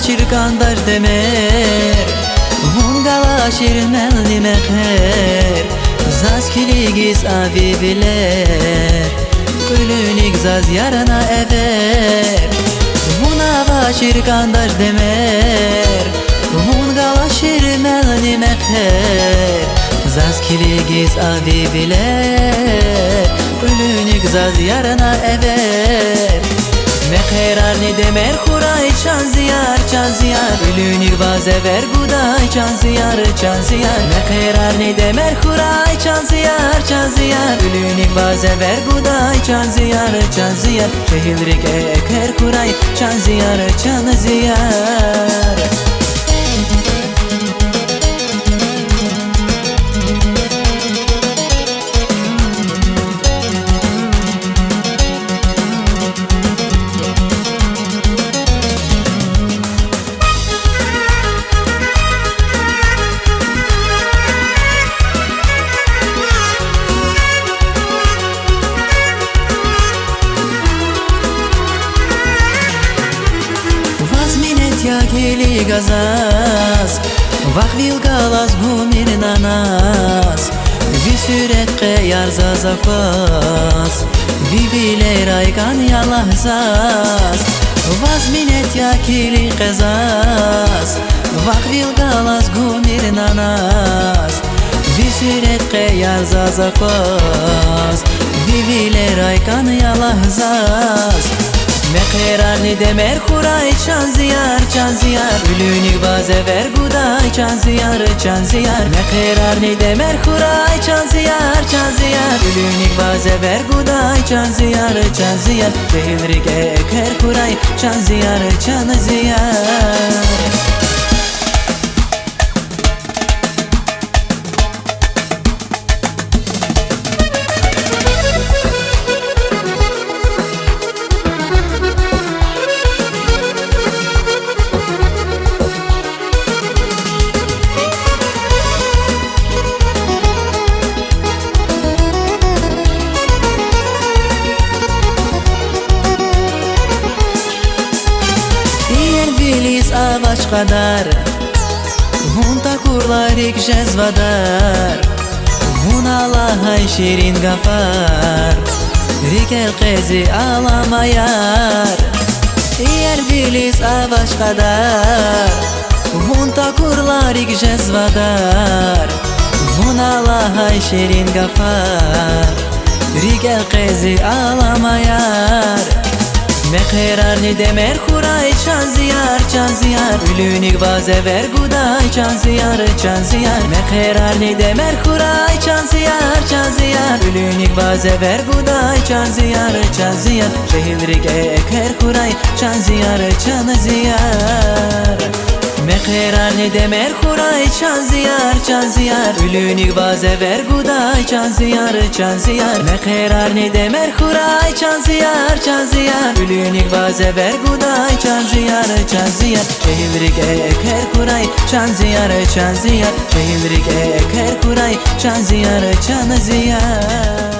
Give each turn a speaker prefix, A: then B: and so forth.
A: çirkandar demer Vungala şirmel dimekher Zaz kiligiz avi biler. Gülünik zaz yarana ever. Vunava çirkandar demer Vungala şirmel dimekher Zaz kiligiz avi biler. Gülünik zaz yarana ever me qerar ni demer xuray çan ziyar çan ziyar Ülünür vaze ver guday çan ziyar çan ziyar Me qerar ni demer xuray çan ziyar çan ziyar Ülünür vaze ver guday çan ziyar çan ziyar Şehilrik eker xuray çan gazas Vahvil galas gumir nanas Vi süret qeyar zazakwas Vi viler aygan yalahzas Vazminet yakili qazas Vahvil galas gumir nanas Vi süret qeyar zazakwas Vi viler aygan yalahzas Me qerar ni demer xuray çan ziyar çan ziyar. Ülünü vaze ver guday çan ziyar çan ziyar. Me qerar ni demer xuray çan ziyar çan ziyar. Ülünü vaze ver guday çan ziyar çan ziyar. Şehilrik eker xuray çan ziyar çan ziyar Avaç kadar. Vun takurlarik jezvadar Vun Allah'ay şirin gafar. Rikel qezi alamayar Yer Filiz avaç kadar. Vun takurlarik jezvadar Vun Allah'ay şirin gafar. Rikel qezi alamayar Me qerar ni demer ziyar çan ziyar Ülünik vaze ver guday çan ziyar çan ziyar. Me qerar ni demer xuray çan ziyar çan ziyar. Ülünik vaze ver guday çan ziyar çan ziyar. Şehilrik eker xuray çan ziyar çan ziyar demer xuray çan ziyar çan ziyar Ülünik vaze ver guday çan ziyar çan ziyar Me qerar ni demer xuray çan ziyar çan ziyar Ülünik vaze ver guday çan ziyar çan ziyar Şehilrik eker xuray çan ziyar çan ziyar Şehilrik eker xuray çan ziyar çan ziyar